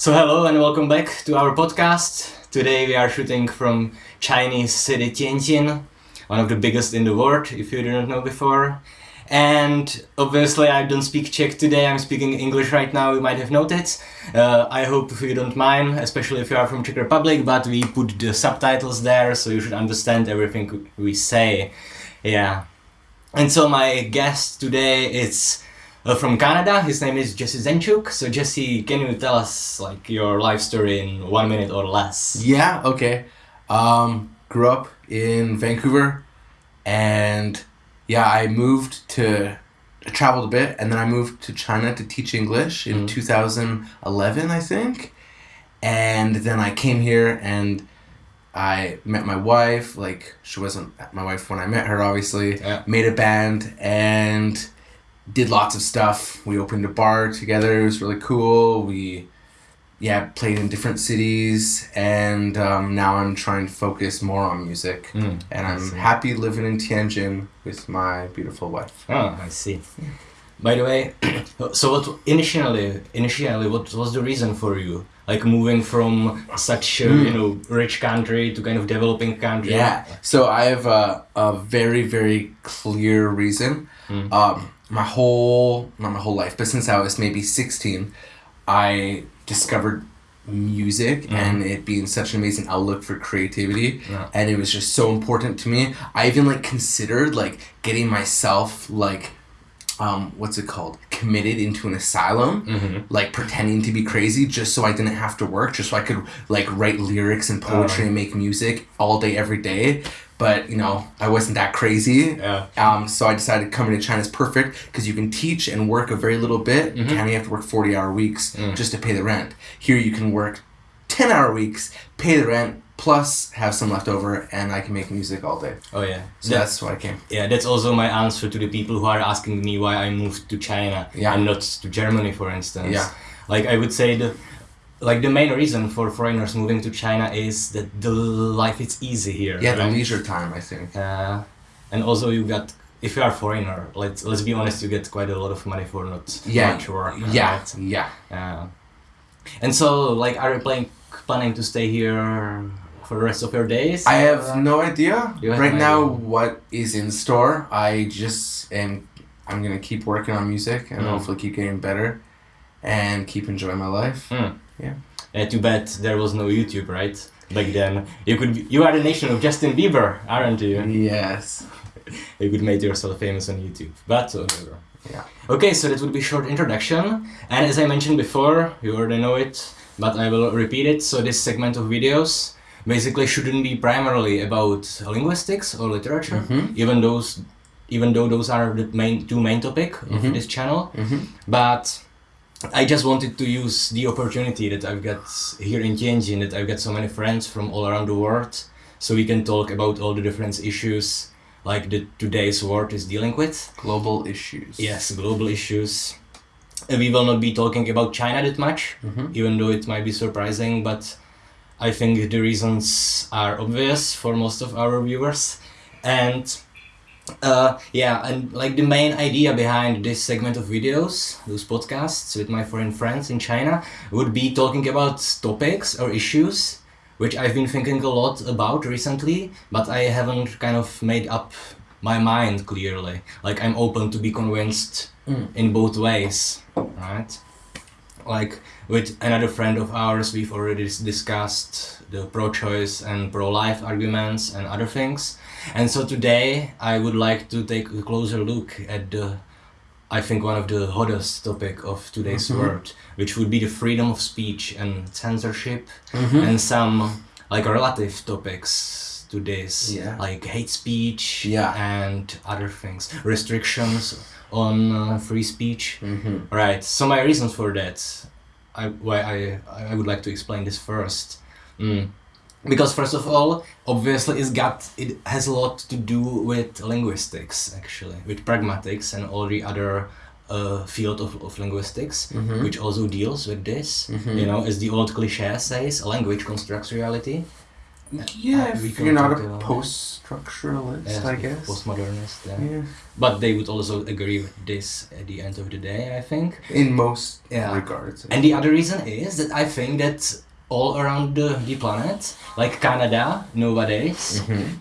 So hello and welcome back to our podcast. Today we are shooting from Chinese city Tianjin, one of the biggest in the world, if you didn't know before. And obviously I don't speak Czech today, I'm speaking English right now, you might have noticed. Uh, I hope you don't mind, especially if you are from Czech Republic, but we put the subtitles there so you should understand everything we say. Yeah. And so my guest today is uh, from Canada. His name is Jesse Zenchuk. So Jesse, can you tell us like your life story in one minute or less? Yeah, okay. Um, grew up in Vancouver and yeah, I moved to I traveled a bit and then I moved to China to teach English in Mhm. 2011, I think. And then I came here and I met my wife, like she wasn't my wife when I met her obviously. Yeah. Made a band and did lots of stuff. We opened a bar together. It was really cool. We yeah, played in different cities and um, now I'm trying to focus more on music. Mm, And I'm happy living in Tianjin with my beautiful wife. Oh, I see. By the way, so what initially, initially, what was the reason for you, like moving from such a you know rich country to kind of developing country? Yeah. So I have a, a very, very clear reason. Mm. Um, my whole, not my whole life, but since I was maybe 16, I discovered music Mhm. and it being such an amazing outlook for creativity Yeah. and it was just so important to me i even like considered like getting myself like um what's it called committed into an asylum Mm-hmm. like pretending to be crazy just so I didn't have to work, just so I could like write lyrics and poetry Oh. and make music all day, every day. But you know, I wasn't that crazy. Yeah. Um, so I decided coming to China is perfect because you can teach and work a very little bit. Mhm. Canada, you have to work 40 hour weeks Mm. just to pay the rent. Here, you can work 10 hour weeks, pay the rent, plus have some left over, and I can make music all day. Oh yeah. So That- that's why I came. yeah, that's also my answer to the people who are asking me why I moved to China Yeah. and not to Germany, for instance. Yeah. Like I would say the like the main reason for foreigners moving to China is that the life is easy here. Yeah, the leisure time, I think. Uh, and also you got if you are a foreigner, let's let's be honest, you get quite a lot of money for not Yeah. much work. Yeah, right? yeah. Uh, and so like are you planning planning to stay here for the rest of your days? I have no idea have right no now idea. what is in store. I just am. I'm gonna keep working on music and Mm. hopefully keep getting better, and keep enjoying my life. Hmm. Yeah. Uh, too bad there was no YouTube, right? Back then, you could be, you are the nation of Justin Bieber, aren't you? Yes. You could make yourself famous on YouTube, but whatever. Yeah. Okay, so that would be short introduction, and as I mentioned before, you already know it, but I will repeat it. So this segment of videos basically shouldn't be primarily about linguistics or literature, Mhm. even those, even though those are the main two main topic of Mhm. this channel. Mm-hmm. But I just wanted to use the opportunity that I've got here in Tianjin, that I've got so many friends from all around the world, so we can talk about all the different issues like the today's world is dealing with. Global issues. Yes, global issues. We will not be talking about China that much, Mm-hmm. even though it might be surprising, but I think the reasons are obvious for most of our viewers. And uh, yeah, and like the main idea behind this segment of videos, those podcasts with my foreign friends in China, would be talking about topics or issues which I've been thinking a lot about recently, but I haven't kind of made up my mind clearly. Like I'm open to be convinced Mm. in both ways, right? Like with another friend of ours, we've already discussed the pro-choice and pro-life arguments and other things. And so today I would like to take a closer look at the, I think one of the hottest topic of today's Mhm. world, which would be the freedom of speech and censorship Mm-hmm. and some like relative topics to this, Yeah. like hate speech Yeah. and other things, restrictions on uh, free speech. Mm-hmm. Right. So my reasons for that, I why I I would like to explain this first. Mm. Because first of all, obviously, it's got it has a lot to do with linguistics actually, with pragmatics and all the other uh, field of, of linguistics, Mhm. which also deals with this. Mhm. You know, as the old cliche says, language constructs reality. Yeah, if you're not a post-structuralist, Yes, I guess. postmodernist. Yeah. Yeah. But they would also agree with this at the end of the day, I think. In most Yeah. regards. And the other reason is that I think that all around the, the planet, like Canada nowadays, Mhm.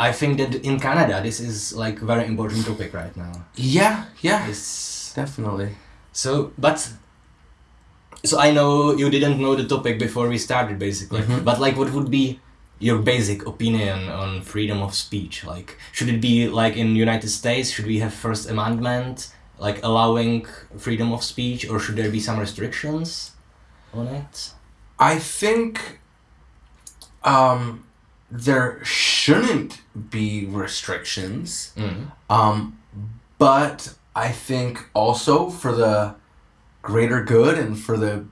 I think that in Canada this is like very important topic right now. Yeah, yeah, It's definitely. so, but so I know you didn't know the topic before we started, basically. Mhm. But like, what would be your basic opinion on freedom of speech? Like, should it be like in United States? Should we have First Amendment, like allowing freedom of speech, or should there be some restrictions on it? I think um, there shouldn't be restrictions, Mm. um, but I think also for the greater good and for the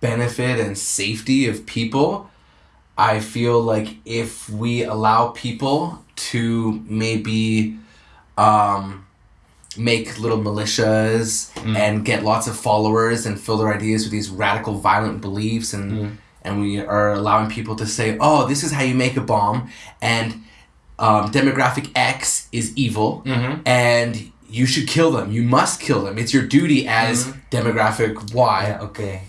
benefit and safety of people, I feel like if we allow people to maybe um, make little militias Mm. and get lots of followers and fill their ideas with these radical violent beliefs and Mm. and we are allowing people to say oh this is how you make a bomb and um, demographic x is evil Mm-hmm. and you should kill them you must kill them it's your duty as Mhm. demographic y Yeah, okay.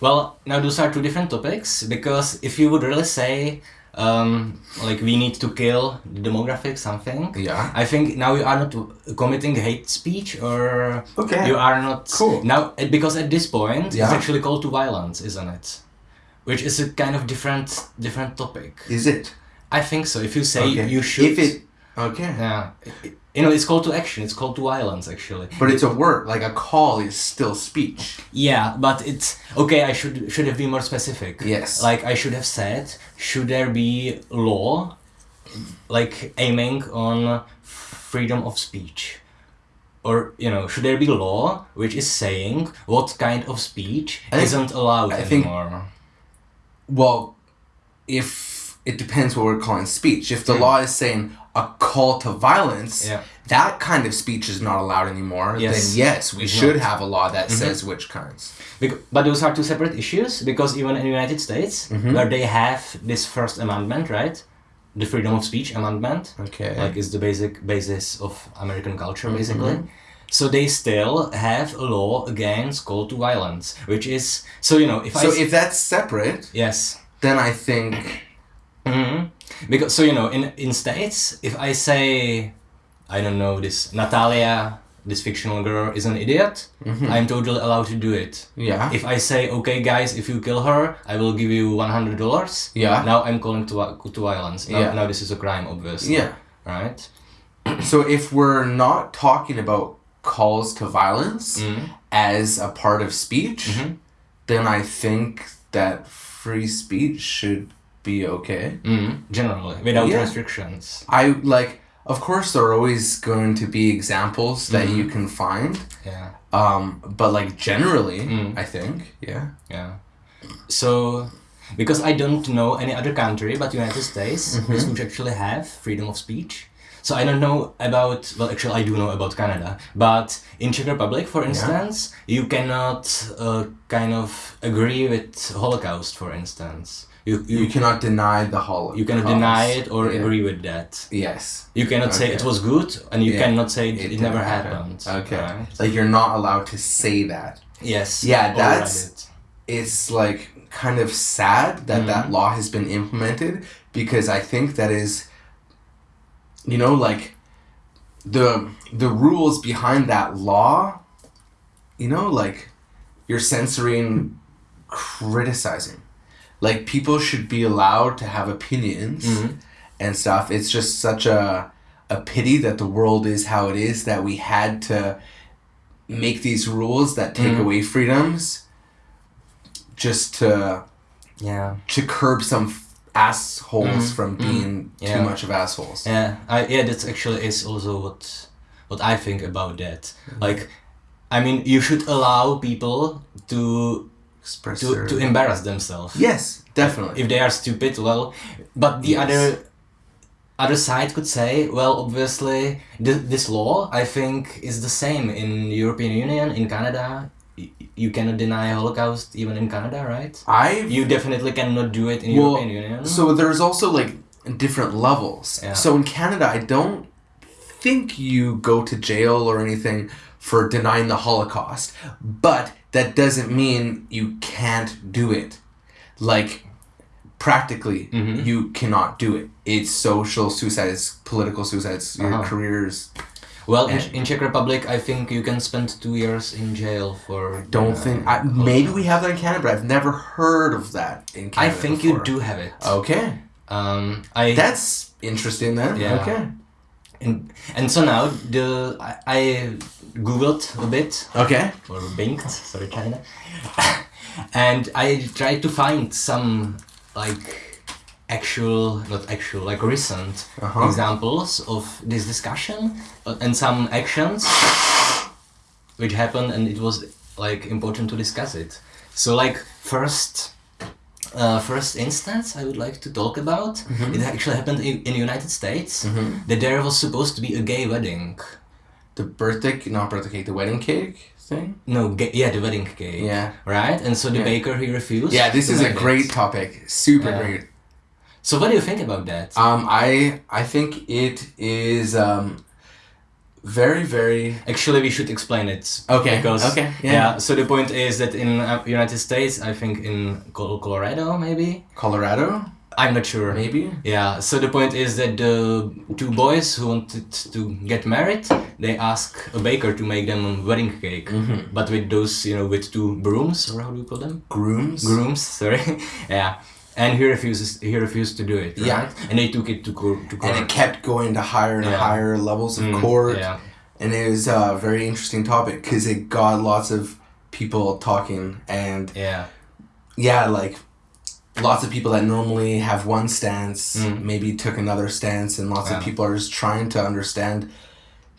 Well, now those are two different topics because if you would really say, um, like, we need to kill the demographic something, yeah I think now you are not committing hate speech or okay you are not. Cool. Now, because at this point, it's actually called to violence, isn't it? Which is a kind of different different topic. is it I think so. If you say okay you should. if it okay Yeah. It- You know, it's call to action. It's call to violence, actually. but it's a word like a call is still speech Yeah, but it's okay. I should should have been more specific. Yes. Like I should have said, should there be law, like aiming on freedom of speech, or you know, should there be law which is saying what kind of speech think- isn't allowed I think- anymore? well if it depends what we're calling speech if the Hmm. law is saying a call to violence Yeah. that kind of speech is not allowed anymore Yes. then yes we It's should not. have a law that Mhm. says which kinds Bec- but those are two separate issues because even in the United States, Mhm. where they have this First Amendment, right, the freedom of speech amendment, okay like is the basic basis of American culture Mhm. basically. So they still have a law against call to violence, which is so you know if I so s- if that's separate yes then i think hmm because so you know in in states if I say I don't know this Natalia this fictional girl is an idiot mhm. I'm totally allowed to do it. yeah If I say okay guys if you kill her I will give you one hundred dollars. yeah Now I'm calling to to violence. Now, Yeah. now this is a crime obviously. yeah Right. so if we're not talking about calls to violence Mm. as a part of speech Mhm. then i think that free speech should be okay Mm. Generally without Yeah. restrictions. I like, of course, there are always going to be examples that Mhm. you can find, Yeah. um, but like generally, Mm. I think, yeah. Yeah. So, because I don't know any other country but United States Mhm. which which actually have freedom of speech. So I don't know about well actually I do know about Canada, but in Czech Republic for instance, you cannot uh, kind of agree with Holocaust for instance. You you, You cannot deny the Holocaust. you cannot deny it or Yeah. agree with that. Yes. You cannot say it was good and you Yeah. cannot say it, It never didn't happen. happened. Okay. right? Like you're not allowed to say that. Yes. Yeah, that's-. It's like kind of sad that that Mhm. law has been implemented because I think that is, you know, like the the rules behind that law. You know, like you're censoring criticizing. Like people should be allowed to have opinions Mhm. and stuff. It's just such a a pity that the world is how it is that we had to make these rules that take Mhm. away freedoms just to Yeah. to curb some assholes Mhm. from Mhm. being Yeah. too much of assholes. Yeah, I, yeah, that's actually is also what what I think about that. Like, I mean, you should allow people to Express to, their- to embarrass themselves. yes, definitely. If they are stupid, well, but the Yes. other other side could say, well, obviously, th- this law I think is the same in European Union, in Canada, you cannot deny Holocaust even in Canada, right? I You definitely cannot do it in well, European Union. so there's also like different levels. Yeah. So in Canada, I don't think you go to jail or anything for denying the Holocaust, but that doesn't mean you can't do it. Like practically, Mhm. you cannot do it. It's social suicide, it's political suicide, it's your Uh-huh. careers. well, in, in Czech Republic, I think you can spend two years in jail for. Don't uh, think I, maybe we have that in Canada, but I've never heard of that in Canada. I think before. you do have it. Okay, Um, I that's interesting then. Yeah. Okay. and, and so now the I, I googled a bit Okay. or Binged, sorry China, and I tried to find some like actual, not actual, like recent Uh-huh. examples of this discussion uh, and some actions which happened, and it was like important to discuss it. So like first. Uh, first instance I would like to talk about Mm-hmm. it actually happened in, in the United States that there was supposed to be a gay wedding The birthday, not birthday cake, the wedding cake thing. no yeah the wedding cake Yeah. right? And so the Yeah. baker he refused. Yeah, this is a make it. great topic. Super Yeah. great. So what do you think about that? Um, I I think it is um, very very Actually, we should explain it. Okay, Because okay, yeah. yeah. So the point is that in uh, United States, I think in Colorado, maybe Colorado I'm not sure. maybe. Yeah. So the point is that the two boys who wanted to get married, they ask a baker to make them a wedding cake, Mm-hmm. but with those, you know, with two brooms or how do you call them? Grooms. grooms sorry yeah and he refuses he refused to do it right? Yeah. and they took it to court to court And it kept going to higher and Yeah. higher levels of Mm, court. yeah And it was a very interesting topic because it got lots of people talking and yeah yeah, like lots of people that normally have one stance Mm. maybe took another stance, and lots Yeah. of people are just trying to understand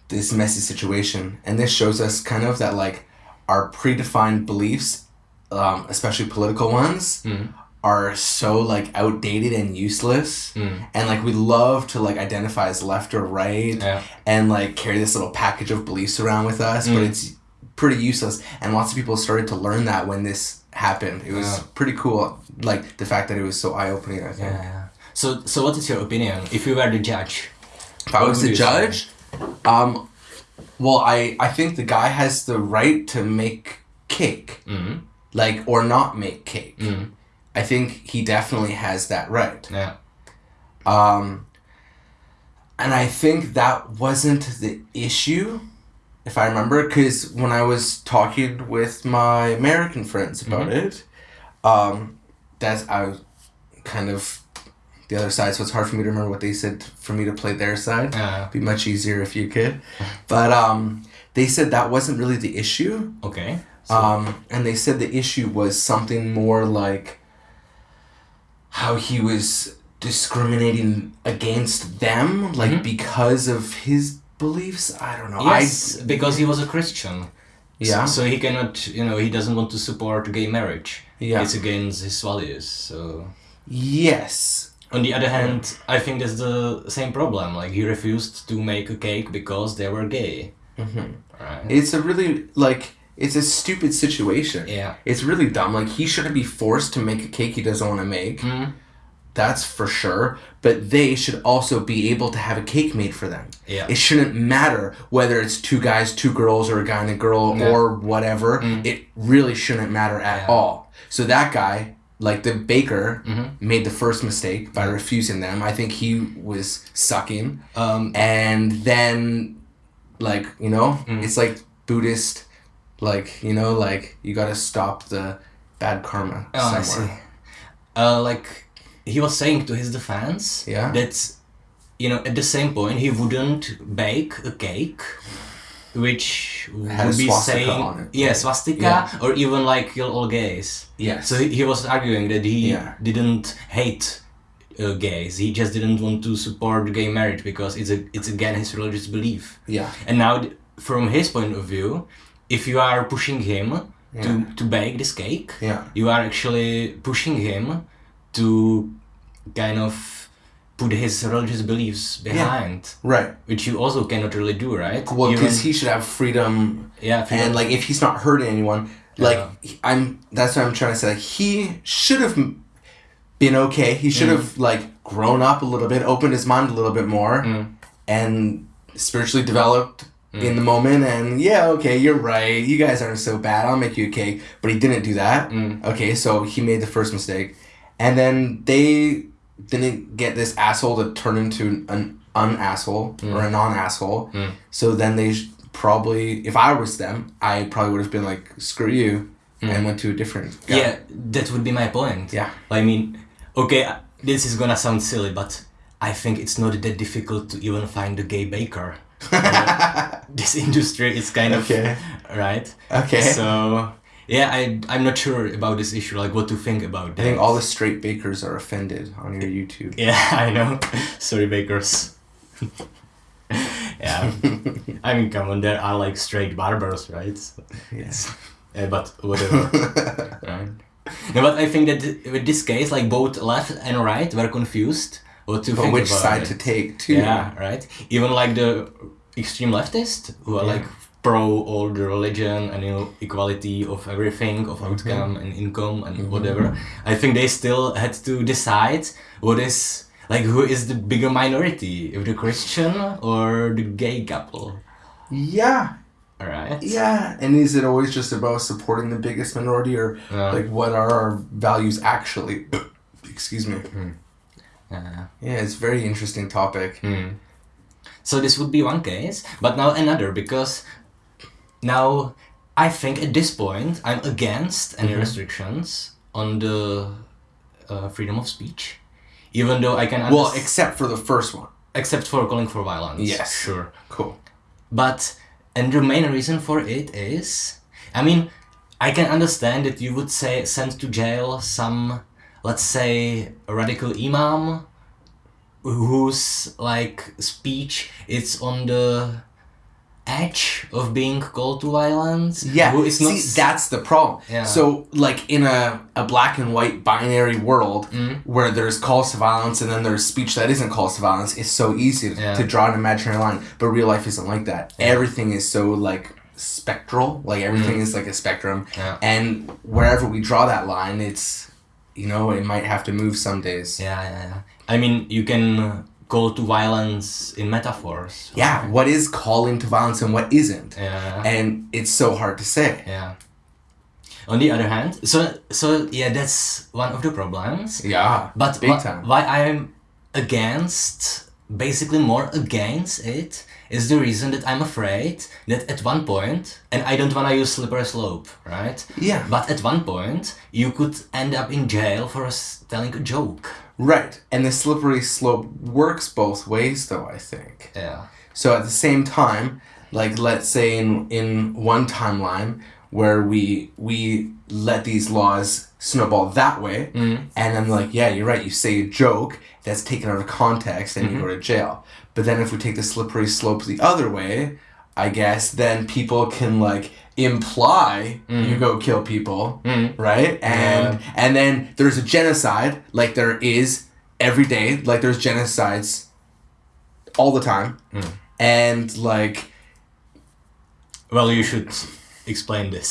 this messy situation. And this shows us kind of that like our predefined beliefs, um, especially political ones, Mm. are so like outdated and useless. Mm. And like we love to like identify as left or right yeah and like carry this little package of beliefs around with us, but Mm. it's pretty useless. And lots of people started to learn that when this happened. It was Yeah. pretty cool, like the fact that it was so eye opening. I think. yeah so so what is your opinion if you were the judge If I was the judge, um, well, I I think the guy has the right to make cake, mm. like or not make cake. Mm. I think he definitely has that right. yeah Um, and I think that wasn't the issue, if I remember, because when I was talking with my American friends about it, um, that's I was kind of the other side, so it's hard for me to remember what they said for me to play their side. It'd be much easier if you could, but um, they said that wasn't really the issue. okay so, Um, and they said the issue was something more like how he was discriminating against them, like Mhm. because of his beliefs. I don't know. yes because he was a christian Yeah. so, so he cannot you know he doesn't want to support gay marriage Yeah. it's against his values so yes. On the other hand, I think that's the same problem. Like he refused to make a cake because they were gay. hmm Right? It's a really like it's a stupid situation. yeah. It's really dumb. Like he shouldn't be forced to make a cake he doesn't want to make. Mm. That's for sure. But they should also be able to have a cake made for them. Yeah. It shouldn't matter whether it's two guys, two girls, or a guy and a girl, Yeah. or whatever. Mm. It really shouldn't matter at Yeah. all. So that guy, like the baker, Mhm. made the first mistake by refusing them. I think he was sucking. Um, And then, like, you know, Mm. it's like Buddhist, like, you know, like, you gotta stop the bad karma oh, I see. somewhere. Uh, like he was saying to his defense Yeah. that you know at the same point he wouldn't bake a cake which Had would be saying on it. yeah swastika Yeah. or even like kill all gays yeah so he, he was arguing that he Yeah. didn't hate uh, gays he just didn't want to support gay marriage because it's a it's again his religious belief yeah. and now from his point of view if you are pushing him Yeah. to, to bake this cake Yeah. you are actually pushing him to kind of put his religious beliefs behind Right. which you also cannot really do right Well, because he should have freedom yeah freedom- and like if he's not hurting anyone Like Yeah. I'm. That's what I'm trying to say. Like, he should have been okay. He should have like grown up a little bit, opened his mind a little bit more, Mm. and spiritually developed in the moment. And yeah, okay, you're right. You guys aren't so bad. I'll make you a cake. But he didn't do that. Mm. Okay, so he made the first mistake, and then they didn't get this asshole to turn into an un asshole or a non asshole. Mm. So then they probably, if I was them, I probably would have been like, screw you, and went to a different guy. Yeah, that would be my point. Yeah. I mean, okay, uh, this is gonna sound silly, but I think it's not that difficult to even find a gay baker. This industry is kind of Okay. right. Okay. So yeah, I I'm not sure about this issue, like what to think about That. I think all the straight bakers are offended on your YouTube. Yeah, I know. Sorry, bakers. yeah, I mean, come on, there are like straight barbers, right? Yes. Yeah, eh, but whatever. right. No, but I think that with this case, like both left and right were confused what to But think which about side it. to take, too. Yeah, right. Even like the extreme leftists who are Yeah. like pro all the religion and you know equality of everything, of Mm-hmm. outcome and income and whatever. I think they still had to decide what is like who is the bigger minority, if the Christian or the gay couple. Yeah. Right. Yeah. And is it always just about supporting the biggest minority or Yeah. like what are our values actually? Excuse me. Yeah. Yeah, it's a very interesting topic. Hmm. So this would be one case, but now another because now I think at this point I'm against any Mm-hmm. restrictions on the uh, freedom of speech, even though I can Well, except for the first one. except for calling for violence. Yes. sure. Cool. But and the main reason for it is, I mean, I can understand that you would say send to jail some, let's say, radical imam, whose like speech is on the edge of being called to violence. Yeah, is not. see, that's the problem. Yeah. So, like in a, a black and white binary world Mm. where there's calls to violence and then there's speech that isn't calls to violence, it's so easy to, Yeah. to draw an imaginary line. But real life isn't like that. Everything is so like spectral. Like everything is like a spectrum. Mm. Yeah. And wherever we draw that line, it's you know it might have to move some days. yeah, yeah, yeah. I mean, you can call to violence in metaphors. Yeah, what is calling to violence and what isn't? Yeah. And it's so hard to say. Yeah. On the other hand, so so yeah, that's one of the problems. Yeah, But big wha- time. why I'm against, basically more against it, is the reason that I'm afraid that at one point, and I don't want to use slippery slope, right? Yeah. But at one point, you could end up in jail for telling a joke. Right, and the slippery slope works both ways, though. I think. Yeah. So at the same time, like let's say in in one timeline where we we let these laws snowball that way, mm-hmm. and I'm like, yeah, you're right. You say a joke that's taken out of context, and you mm-hmm. go to jail. But then if we take the slippery slope the other way, I guess then people can like imply mm. you go kill people, mm. right? And and then there's a genocide, like there is every day, like there's genocides all the time, mm. and like Well, you should explain this.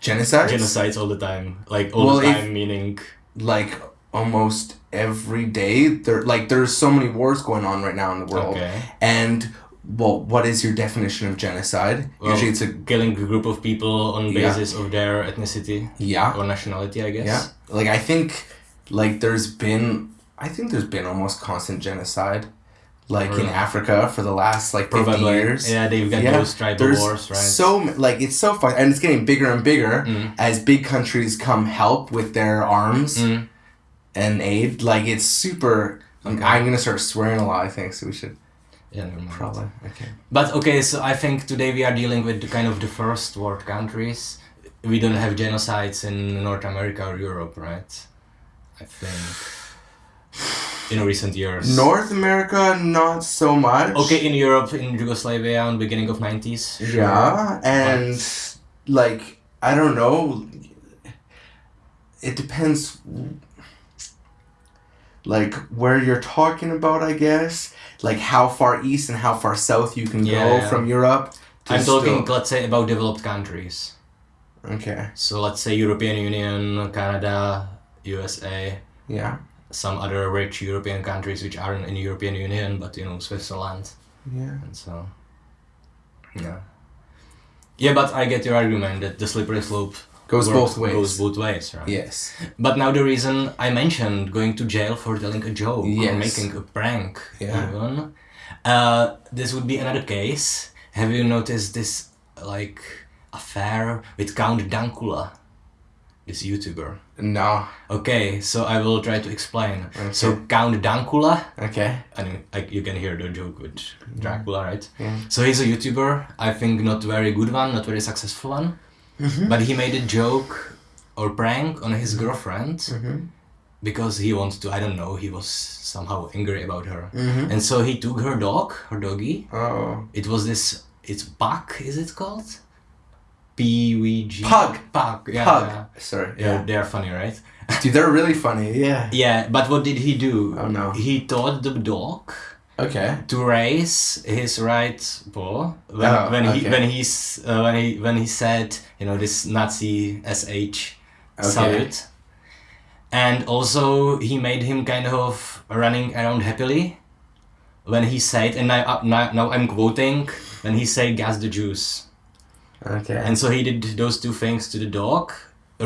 genocides, Genocides all the time, like all Well, the if- time, meaning. like almost every day. There, like there's so many wars going on right now in the world, Okay. and well, what is your definition of genocide? Well, Usually, it's a killing a group of people on Yeah. basis of their ethnicity yeah, or nationality, I guess. yeah. Like I think, like there's been, I think there's been almost constant genocide, like in Africa for the last like fifty Probably. years. Yeah, they've got Yeah, those tribal There's wars, right? so like it's so fun, and it's getting bigger and bigger Mm. as big countries come help with their arms Mm. and aid. Like it's super. Okay. I'm gonna start swearing a lot. I think so. We should Yeah, never mind. probably okay. But okay, so I think today we are dealing with the kind of the first world countries. We don't have genocides in North America or Europe, right? I think in recent years. North America, not so much. Okay, in Europe, in Yugoslavia, in beginning of nineties. Yeah, and like I don't know. It depends. Like where you're talking about, I guess. Like how far east and how far south you can Yeah, go yeah. from Europe. to I'm talking, let's say, about developed countries. Okay. So let's say European Union, Canada, USA, Yeah. some other rich European countries which aren't in European Union, but you know Switzerland Yeah. and so. Yeah. Yeah, but I get your argument that the slippery slope Goes works- both ways. Goes both ways, right? Yes. But now the reason I mentioned going to jail for telling a joke or making a prank, Yeah. even, uh, this would be another case. Have you noticed this like affair with Count Dankula, this YouTuber? No. Okay, so I will try to explain. Okay. So Count Dankula, Okay. I mean, like you can hear the joke with Dracula, right? Yeah. So he's a YouTuber. I think not very good one, not very successful one. Mm-hmm. But he made a joke or prank on his girlfriend Mm-hmm. because he wanted to. I don't know. He was somehow angry about her, Mm-hmm. and so he took her dog, her doggy. Oh. It was this. It's Puck. Is it called? P V G. Pug. Pug. Yeah. Pug. Yeah. Sorry. Yeah, Yeah. they are funny, right? Dude, they're really funny. Yeah. Yeah, but what did he do? Oh no. He taught the dog Okay. to raise his right paw when, Oh, when he when he's uh, when he when he said you know this Nazi sh Okay. salute, and also he made him kind of running around happily when he said and now uh, now, now I'm quoting when he said gas the Jews Okay. and so he did those two things to the dog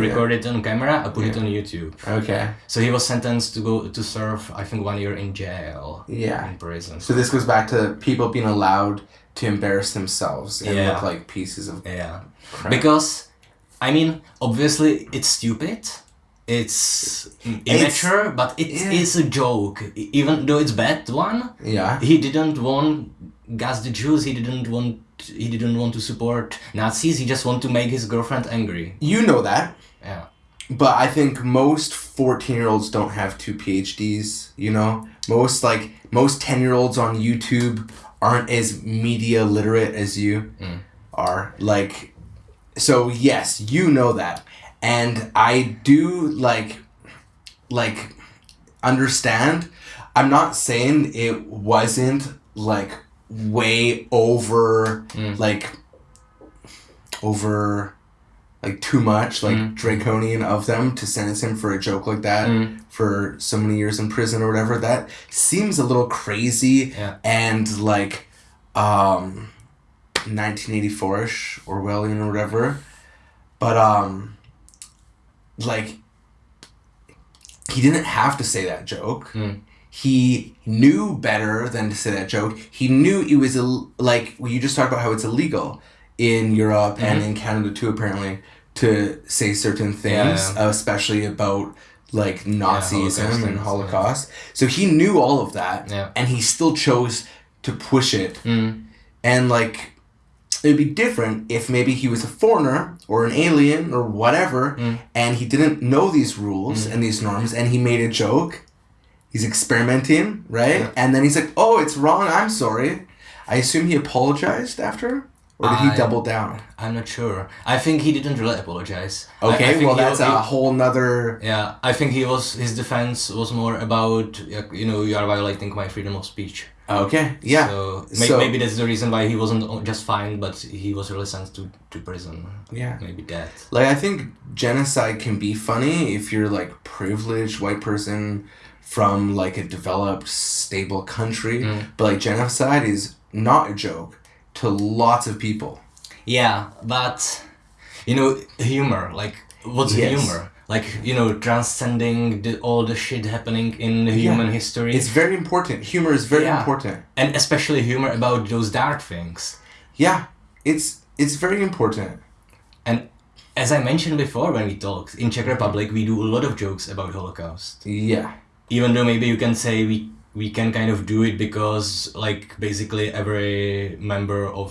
recorded it on camera I put it on YouTube okay. so he was sentenced to go to serve I think one year in jail Yeah. in prison So this goes back to people being allowed to embarrass themselves and look like pieces of yeah crap. because i mean obviously it's stupid it's immature but it is yeah. a joke even though it's bad one yeah. he didn't want gas the jews he didn't want he didn't want to support nazis he just want to make his girlfriend angry You know that. Yeah But I think most 14 year olds don't have two PhDs, you know? Most, like, most 10 year olds on YouTube aren't as media literate as you Mm. are. Like, so yes, you know that. And I do, like, like, understand. I'm not saying it wasn't, like, way over, Mm. like, over like too much, like Mm. draconian of them to sentence him for a joke like that Mm. for so many years in prison or whatever. That seems a little crazy Yeah. and like um 1984ish Orwellian or whatever. But um like he didn't have to say that joke. Mm. He knew better than to say that joke. He knew it was Ill- like well, you just talked about how it's illegal in Europe and Mm-hmm. in Canada too, apparently, to say certain things, Yeah, especially about like Nazism Holocaust and Holocaust. So he knew all of that, Yeah. and he still chose to push it. Mm. And like, it'd be different if maybe he was a foreigner or an alien or whatever, Mm. and he didn't know these rules and these norms, and he made a joke. He's experimenting, right? Yeah. And then he's like, "Oh, it's wrong. I'm sorry." I assume he apologized after, or did he I- double down? i'm not sure i think he didn't really apologize I- I Okay, well that's he- a whole nother. Yeah, I think he was his defense was more about you know you are violating my freedom of speech. Okay, yeah. So, may- So- maybe that's the reason why he wasn't just fined, but he was really sent to, to prison. Yeah. Maybe death. Like I think genocide can be funny if you're like privileged white person from like a developed stable country, Mm. but like genocide is not a joke to lots of people. Yeah, but you know humor. Like what's Yes. humor? Like you know transcending the, all the shit happening in human history, It's very important. Humor is very Yeah. important. and especially humor about those dark things. Yeah, it's it's very important. And as I mentioned before when we talked in Czech Republic, we do a lot of jokes about Holocaust. Yeah. even though maybe you can say we we can kind of do it because like basically every member of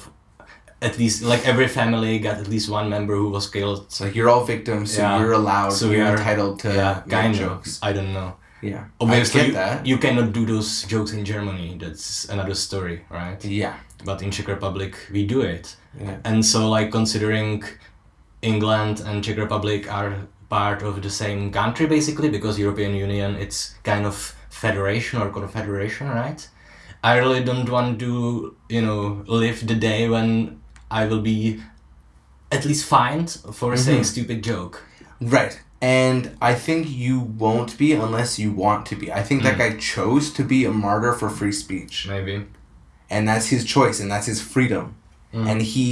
at least like every family got at least one member who was killed It's like you're all victims, so Yeah. you're allowed, So you're we are- entitled to yeah kind jokes. i don't know Yeah. obviously I get you, that. you cannot do those jokes in germany that's another story right Yeah. but in czech republic we do it Yeah. and so like considering england and czech republic are part of the same country basically because european union it's kind of federation or confederation right i really don't want to you know live the day when i will be at least fined for saying Mhm. stupid joke. Right. And I think you won't be unless you want to be. I think that Mm. guy chose to be a martyr for free speech. Maybe. And that's his choice and that's his freedom. Mm. And he,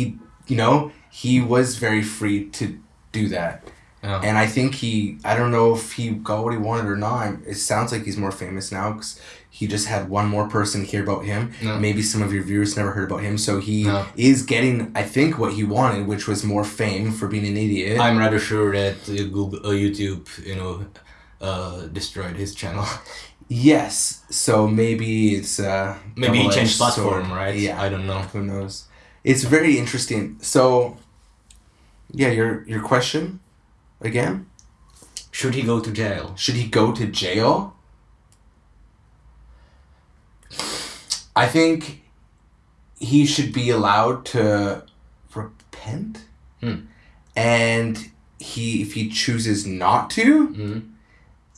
you know, he was very free to do that. Yeah. And I think he, I don't know if he got what he wanted or not. It sounds like he's more famous now because he just had one more person hear about him. Maybe some of your viewers never heard about him. So he is getting, I think, what he wanted, which was more fame for being an idiot. I'm rather sure that uh, Google, uh, YouTube, you know, uh, destroyed his channel. Yes, so maybe it's uh Maybe he changed platform, sword. right? Yeah, I don't know. who knows? It's very interesting. So, yeah, your your question again? Should he go to jail? Should he go to jail? I think he should be allowed to repent, Hmm. and he if he chooses not to, Mm.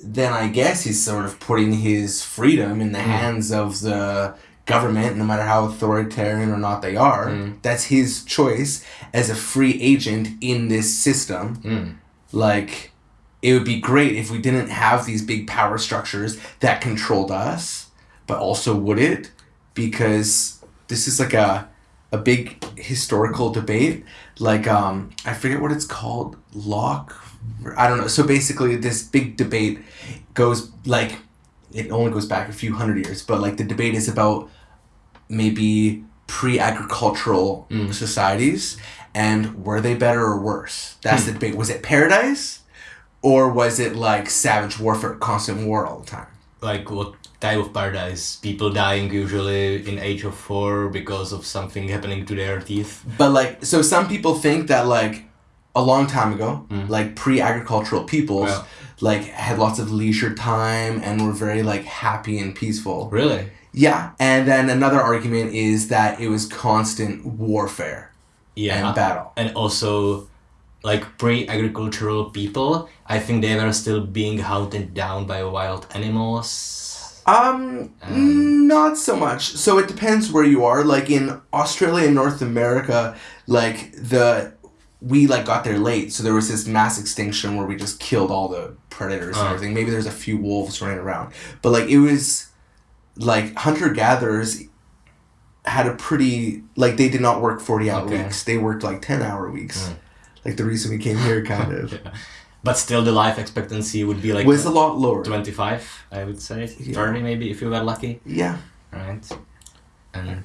then I guess he's sort of putting his freedom in the Mm. hands of the government, no matter how authoritarian or not they are. That's his choice as a free agent in this system. Like, it would be great if we didn't have these big power structures that controlled us, but also would it? Because this is like a a big historical debate. Like, um, I forget what it's called. Locke. I don't know. So basically, this big debate goes like it only goes back a few hundred years, but like the debate is about maybe pre-agricultural Mm. societies and were they better or worse? That's the debate. Was it paradise, or was it like savage warfare, constant war all the time? Like what type of paradise? People dying usually in age of four because of something happening to their teeth. But like, so some people think that like a long time ago, Mm. like pre-agricultural peoples, like had lots of leisure time and were very like happy and peaceful. Really? Yeah, and then another argument is that it was constant warfare Yeah. and battle. and also like pre-agricultural people i think they were still being hunted down by wild animals Um, Um, not so much. So it depends where you are. Like in Australia and North America, like the we like got there late, so there was this mass extinction where we just killed all the predators and Oh. everything. Maybe there's a few wolves running around, but like it was like hunter gatherers had a pretty like they did not work forty hour Okay. weeks. They worked like ten hour weeks. Mm. Like the reason we came here, kind of but still the life expectancy would be like was a lot lower. 25 i would say Yeah. 30 maybe if you were lucky Yeah, right and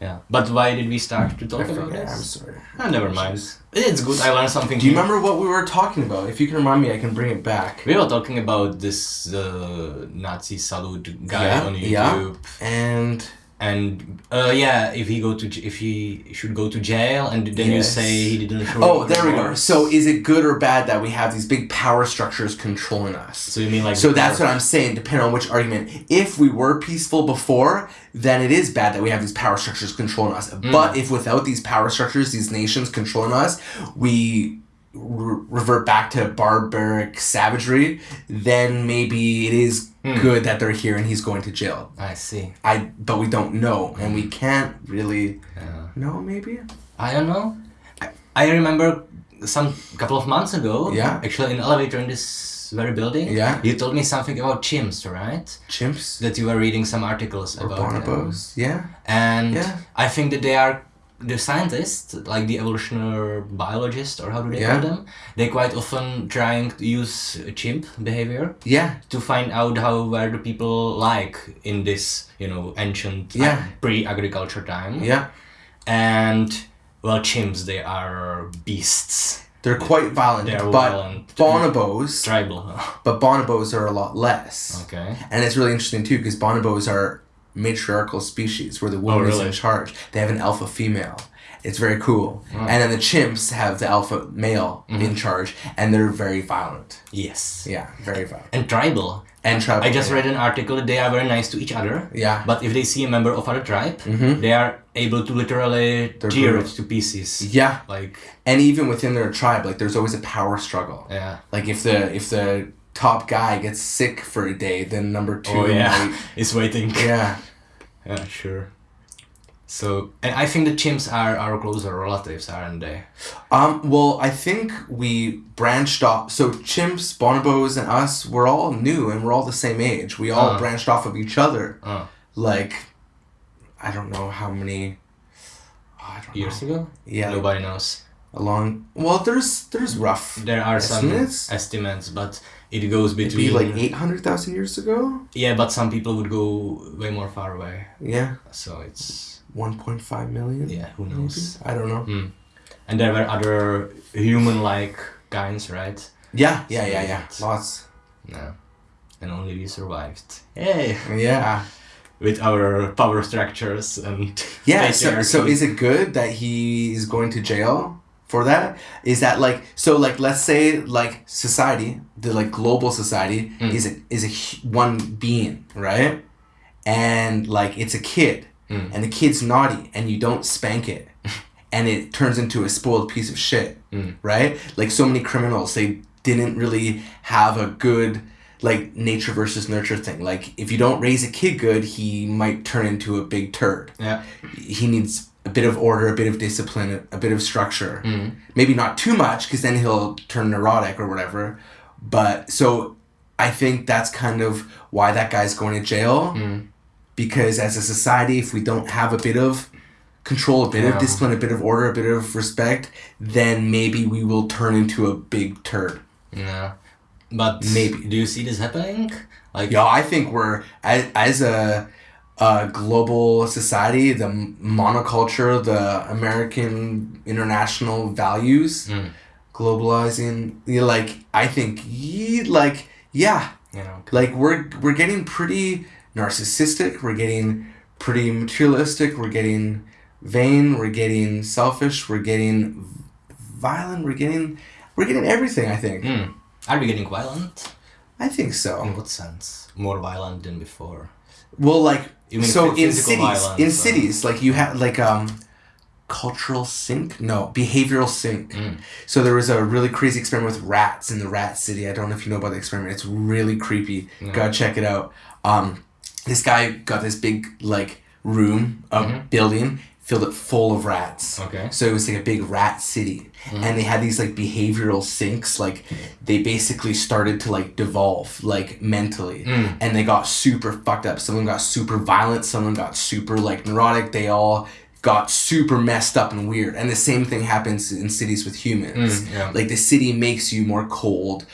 yeah but why did we start to I talk about forget. I'm sorry. Ah, never mind it's good i learned something Do you new. remember what we were talking about? If you can remind me, I can bring it back. we were talking about this uh, nazi salute guy Yeah, on yeah. youtube And and uh, yeah if he go to if he should go to jail and then you say he didn't oh, there we go. So is it good or bad that we have these big power structures controlling us? so you mean like So that's what I'm saying, depending on which argument. If we were peaceful before, then it is bad that we have these power structures controlling us. Mm. But if without these power structures, these nations controlling us, we re- revert back to barbaric savagery, then maybe it is Hmm. good that they're here and he's going to jail. i see I but we don't know, and we can't really yeah. know. Maybe i don't know I, I remember some couple of months ago Yeah. actually in elevator in this very building Yeah. you told me something about chimps right chimps that you were reading some articles or about bonobos. Yeah, and Yeah. I think that they are the scientists, like the evolutionary biologists, or how do they Yeah. call them? They quite often trying to use chimp behavior yeah, to find out how were the people like in this, you know, ancient Yeah. pre-agriculture time. yeah. And well, chimps they are beasts. They're quite violent, They are but violent. bonobos, Tribal. but bonobos are a lot less. okay. And it's really interesting too because bonobos are matriarchal species where the woman is Oh, really? in charge. They have an alpha female. It's very cool. Wow. And then the chimps have the alpha male Mm-hmm. in charge, and they're very violent. Yes. Yeah, very violent. And tribal. And tribal. I just read an article that they are very nice to each other. Yeah. But if they see a member of other tribe, Mhm. they are able to literally They're tear brutal. it to pieces. Yeah, Like, and even within their tribe, like there's always a power struggle. yeah. Like if the if the top guy gets sick for a day, then number two. Oh yeah, might- it's waiting. yeah. Yeah, sure. So, and I think the chimps are our closer relatives, aren't they? Um, well, I think we branched off. So chimps, bonobos, and us, we're all new and we're all the same age. We all Uh. branched off of each other. Oh, Like, I don't know how many. oh, I don't years know. ago? Yeah, Nobody knows. along. Well, there's there's rough. There are some Estimates? estimates, but it goes between. be like eight hundred thousand years ago. Yeah, but some people would go way more far away. Yeah, So it's. one point five million. Yeah, who maybe? knows? I don't know. Hmm. And there were other human like kinds, right? Yeah, yeah, yeah, yeah. Sweet. Lots. yeah And only we survived. Hey! Yeah. With our power structures and. Yeah. So, so is it good that he is going to jail for that? Is that like so? Like, let's say like society, the like global society Mm. is a, is a one being, right? And like it's a kid, Mm. and the kid's naughty, and you don't spank it, and it turns into a spoiled piece of shit, Mm. right? Like so many criminals, they didn't really have a good like nature versus nurture thing. Like if you don't raise a kid good, he might turn into a big turd Yeah. he needs a bit of order, a bit of discipline, a bit of structure. Mm. Maybe not too much, because then he'll turn neurotic or whatever. But so I think that's kind of why that guy's going to jail. Mm. Because as a society, if we don't have a bit of control, a bit Yeah. of discipline, a bit of order, a bit of respect, then maybe we will turn into a big turd. Yeah. But Maybe. do you see this happening? Like Yeah, I think we're as, as a, a global society, the monoculture, the American international values, Mm. globalizing. You know, like I think, ye, like yeah, you know. like we're we're getting pretty narcissistic. We're getting pretty materialistic. We're getting vain. We're getting selfish. We're getting violent. We're getting we're getting everything. I think. Mm. Are we getting violent? I think so. In what sense? More violent than before. Well, like Mean so in cities, violence, in or- cities, like you have like um, cultural sink. No, behavioral sink. Mm. So there was a really crazy experiment with rats in the rat city. I don't know if you know about the experiment. It's really creepy. No. Gotta check it out. Um, this guy got this big like room, a Mhm. building, filled it full of rats. Okay. So it was like a big rat city. And they had these like behavioral sinks, like they basically started to like devolve like mentally. Mm. And they got super fucked up. Someone got super violent, someone got super like neurotic. They all got super messed up and weird. And the same thing happens in cities with humans. Mm, yeah. Like the city makes you more cold.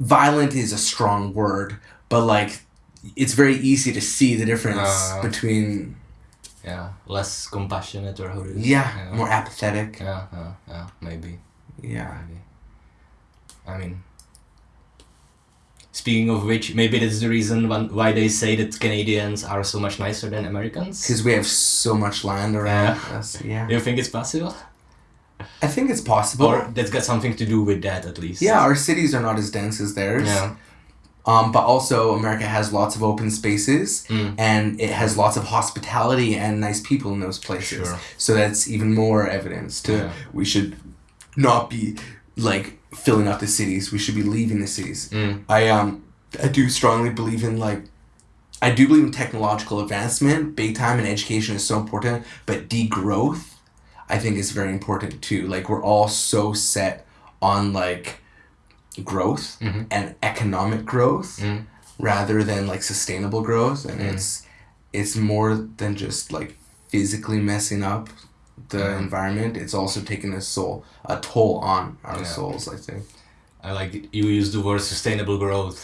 Violent is a strong word, but like it's very easy to see the difference Uh. between Yeah. Less compassionate or how do you yeah, yeah. more apathetic. Yeah, yeah, yeah, maybe. Yeah. Maybe. I mean, speaking of which, maybe that's the reason why they say that Canadians are so much nicer than Americans. Because we have so much land around us. Yeah. Do you think it's possible? I think it's possible. Or that's got something to do with that at least. yeah, our cities are not as dense as theirs. Yeah. Um, but also America has lots of open spaces Mm. and it has lots of hospitality and nice people in those places. Sure. So that's even more evidence to Yeah. we should not be like filling up the cities. We should be leaving the cities. Mm. I um I do strongly believe in like I do believe in technological advancement, big time, and education is so important. But degrowth, I think, is very important too. Like we're all so set on like growth Mhm. and economic growth Mm. rather than like sustainable growth, and Mm. it's it's more than just like physically messing up the Mhm. environment. It's also taking a soul a toll on our Yeah. souls. I think. I like you use the word sustainable growth.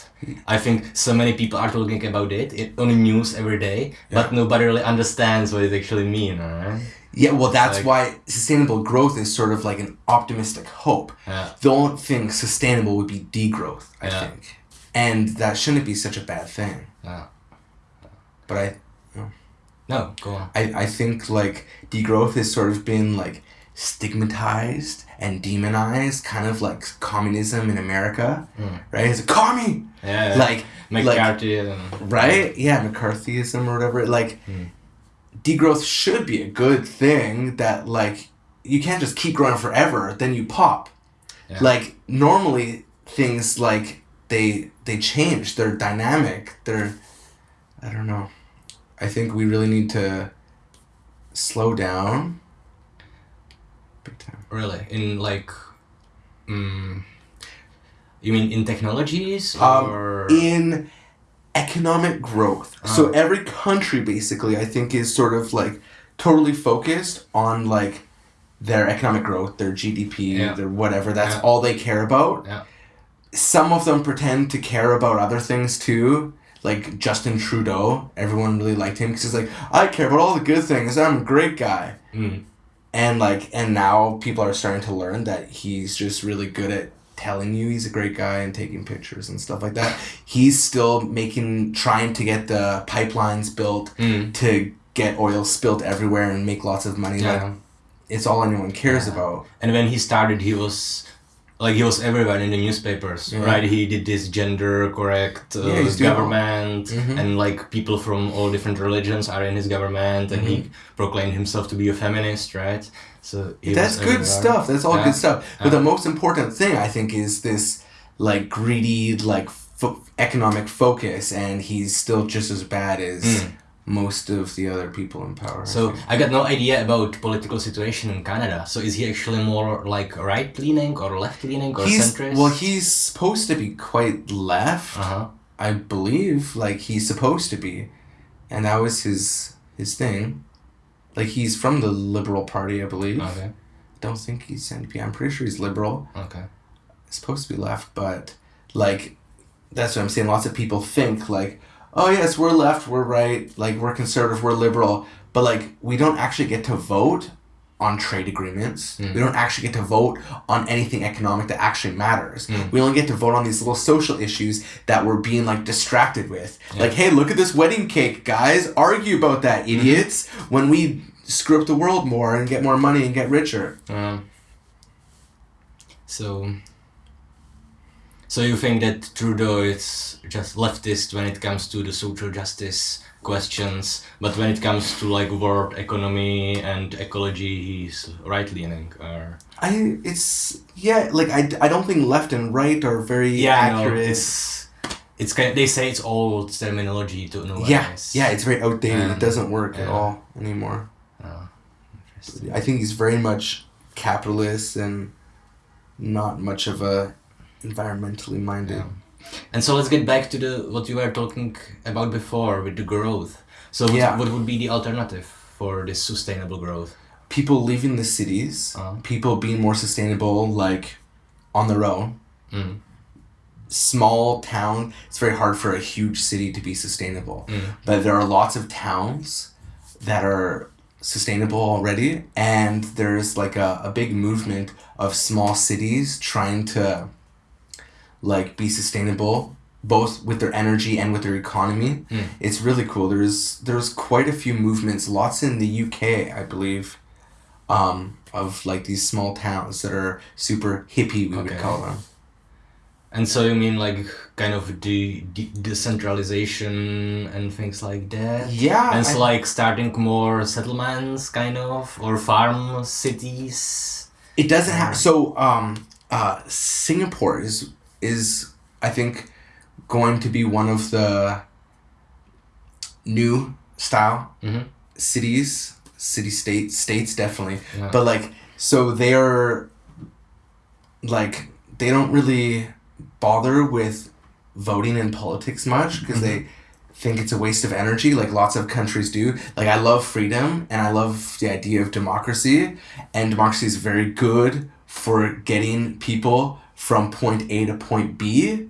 I think so many people are talking about it, it on the news every day, but nobody really understands what it actually means, right? Yeah, well, that's Like- why sustainable growth is sort of like an optimistic hope. Yeah. Don't think sustainable would be degrowth, I Yeah. think. And that shouldn't be such a bad thing. Yeah. But I, No, go on. I, I think like degrowth has sort of been like stigmatized and demonized, kind of like communism in America, Mm. right? It's a commie! Yeah. Like, like, right? Yeah, McCarthyism or whatever. Like, Mm. Degrowth should be a good thing that, like, you can't just keep growing forever, then you pop. Yeah. Like, normally things, like, they they change, they're dynamic, they're, I don't know. I think we really need to slow down. Big time. Really? In like, mm, you mean in technologies Um, or? in economic growth. So Oh. every country basically I think is sort of like totally focused on like their economic growth, their GDP, Yeah. their whatever. That's Yeah. all they care about. Yeah. Some of them pretend to care about other things too. Like Justin Trudeau, everyone really liked him because he's like, I care about all the good things. I'm a great guy. Mm. And like, and now people are starting to learn that he's just really good at telling you he's a great guy and taking pictures and stuff like that. He's still making, trying to get the pipelines built Mm. to get oil spilt everywhere and make lots of money. Yeah. Like, it's all anyone cares Yeah. about. And when he started, he was like he was everywhere in the newspapers, Yeah. right? He did this gender correct uh, Yeah, he's doing all- government, Mhm. and like people from all different religions are in his government, and he proclaimed himself to be a feminist, right? So That's good stuff. That's all Yeah. good stuff. But the most important thing, I think, is this like greedy, like fo- economic focus, and he's still just as bad as Mm. Most of the other people in power. So think. I got no idea about political situation in Canada. So is he actually more like right leaning or left leaning or he's centrist? well, he's supposed to be quite left, uh huh. I believe. Like he's supposed to be, and that was his his thing. Like he's from the Liberal Party, I believe. Okay. Don't think he's NDP. I'm pretty sure he's liberal. Okay. supposed to be left, but like that's what I'm saying. Lots of people think like, oh yes, we're left, we're right, like we're conservative, we're liberal, but like we don't actually get to vote on trade agreements. Mm. We don't actually get to vote on anything economic that actually matters. Mm. We only get to vote on these little social issues that we're being like distracted with. Yeah. Like, hey, look at this wedding cake, guys. Argue about that, Mm-hmm. idiots. When we screw up the world more and get more money and get richer. Um, so, so you think that Trudeau is just leftist when it comes to the social justice questions, but when it comes to like world economy and ecology, he's right leaning, or I it's yeah like I, I don't think left and right are very yeah, accurate. it's it's kind. they say it's old terminology to know. yeah, yeah, it's very outdated. Um, it doesn't work at all anymore. Oh, interesting. I think he's very much capitalist and not much of a environmentally minded. Yeah. And so let's get back to the what you were talking about before with the growth. So what, Yeah. what would be the alternative for this sustainable growth? People leaving the cities, Uh-huh. people being more sustainable, like on their own. Mm. Small town. It's very hard for a huge city to be sustainable. Mm. but there are lots of towns that are sustainable already and there's like a, a big movement of small cities trying to like be sustainable both with their energy and with their economy Mm. it's really cool there's there's quite a few movements lots in the uk i believe um, of like these small towns that are super hippie we would call them And so you mean like kind of the, the decentralization and things like that? yeah And it's I- like starting more settlements, kind of, or farm cities. It doesn't have so um uh Singapore is is I think going to be one of the new style Mhm. cities, city states, states definitely. Yeah. But like so they're like they don't really bother with voting in politics much because they think it's a waste of energy like lots of countries do like i love freedom and i love the idea of democracy and democracy is very good for getting people from point a to point b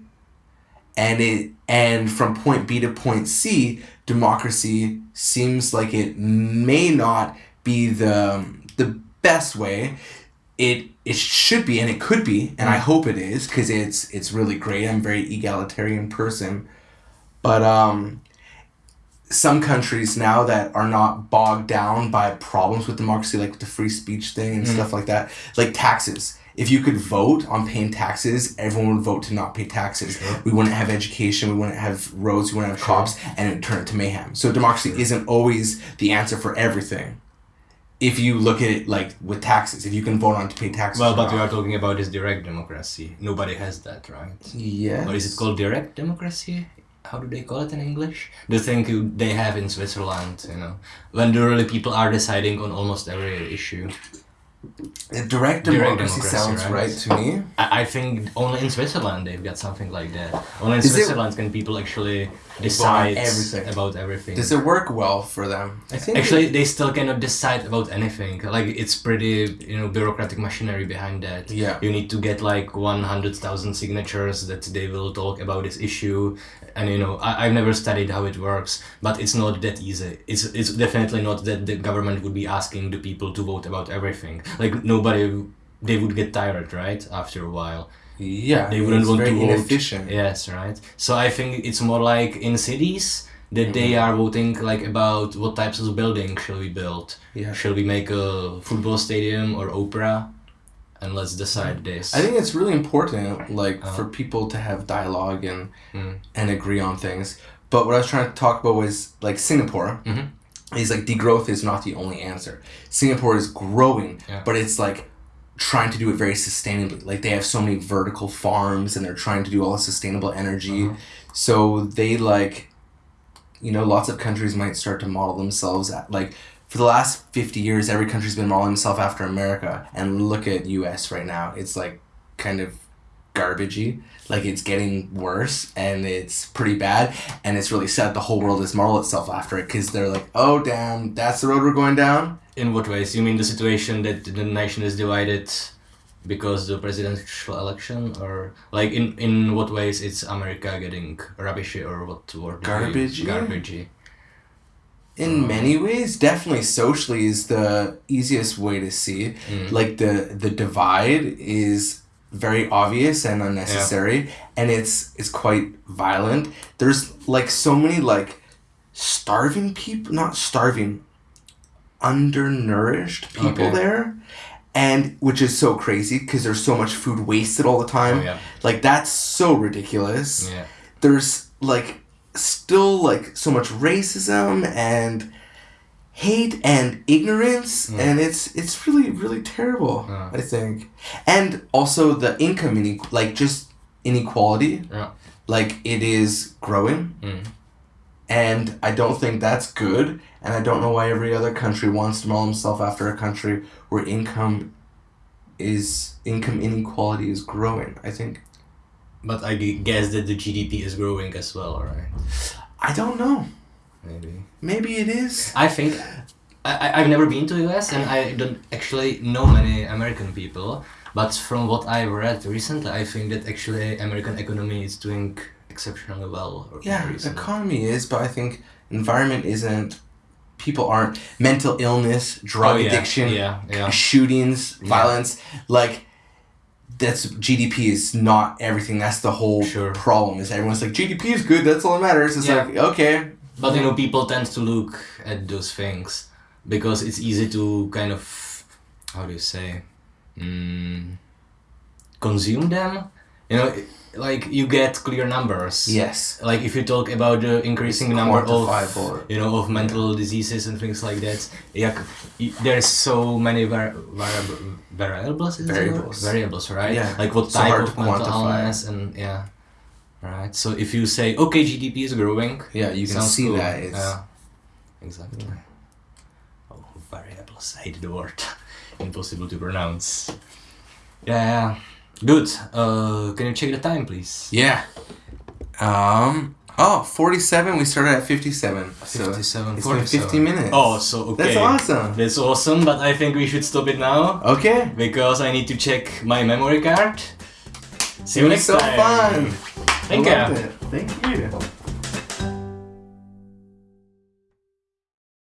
and it and from point b to point c democracy seems like it may not be the the best way. It it should be and it could be and i hope it is because it's it's really great. I'm a very egalitarian person. But um some countries now that are not bogged down by problems with democracy like the free speech thing and Mm. stuff like that like taxes if you could vote on paying taxes everyone would vote to not pay taxes Sure. we wouldn't have education we wouldn't have roads we wouldn't have Sure. cops and it would turn into mayhem so democracy isn't always the answer for everything if you look at it like with taxes if you can vote on to pay taxes Well, but we are talking about is direct democracy. Nobody has that, right? yeah Or is it called direct democracy? how do they call it in English? The thing you, they have in Switzerland, you know, when the really people are deciding on almost every issue. Direct Direct democracy, democracy, sounds right? right to me. I, I think only in Switzerland they've got something like that. Only in Is it- Switzerland can people actually decide everything. about everything. Does it work well for them? I think Actually, they still cannot decide about anything. Like it's pretty, you know, bureaucratic machinery behind that. Yeah. You need to get like one hundred thousand signatures that they will talk about this issue, and you know, I, I've never studied how it works, but it's not that easy. It's it's definitely not that the government would be asking the people to vote about everything. Like nobody, they would get tired, right? After a while. yeah, They wouldn't want to vote. inefficient. Yes, right. So I think it's more like in cities that they Mm-hmm. are voting like about what types of building shall we build. Yeah. Shall we make a football stadium or opera? And let's decide this. I think it's really important, like Uh-huh. for people to have dialogue and Mm. and agree on things. But what I was trying to talk about was like Singapore. Mhm. Is like degrowth is not the only answer. Singapore is growing, Yeah. but it's like trying to do it very sustainably. Like they have so many vertical farms and they're trying to do all sustainable energy. Uh-huh. So they like, you know, lots of countries might start to model themselves at like. For the last fifty years, every country's been modeling itself after America, and look at U.S. right now. It's like kind of garbagey. Like it's getting worse and it's pretty bad. And it's really sad the whole world has modeled itself after it because they're like, oh damn, that's the road we're going down. In what ways? You mean the situation that the nation is divided because the presidential election, or like in in what ways it's America getting rubbishy or what word? do you use? Garbagey? Garbagey. In many ways, definitely socially is the easiest way to see. Mm. Like the the divide is very obvious and unnecessary, and it's it's quite violent. There's like so many like starving people, not starving, undernourished people Okay. there, and which is so crazy because there's so much food wasted all the time. Oh, yeah. Like that's so ridiculous Yeah. there's like still like so much racism and hate and ignorance Mm. and it's it's really really terrible Yeah. i think and also the income ine- like just inequality Yeah. like it is growing Mm. and i don't think that's good and i don't know why every other country wants to model himself after a country where income is income inequality is growing i think But I guess that the GDP is growing as well, right? i don't know Maybe. maybe it is I think I, I- I've never been to the US and I don't actually know many American people, but from what I've read recently, I think that actually American economy is doing exceptionally well. Yeah, recently. economy is, but I think environment isn't. People aren't mental illness, drug Oh, yeah, addiction, Yeah, yeah. shootings, violence. Like that's GDP is not everything. That's the whole Sure. problem. Is everyone's like GDP is good. That's all that matters. It's Yeah. like okay, But you know, people tend to look at those things because it's easy to kind of, how do you say, mm, consume them. You know, like you get clear numbers. yes, Like if you talk about the increasing number of quantifiable. you know of mental diseases and things like that yeah there's so many var- variable variables is it the word? Variables. variables right Yeah. like what So type of mental quantify. illness and yeah right so if you say okay gdp is growing Yeah, you can see cool. that. It's yeah exactly oh variables I hate the word impossible to pronounce yeah, yeah. Good uh can you check the time please yeah. Um. Oh, 47. We started at 57. So 57 it's been 50 minutes. oh so okay That's awesome. That's awesome, but I think we should stop it now Okay. because I need to check my memory card. See you It was next so time. fun. Thank I you. loved it. Thank you.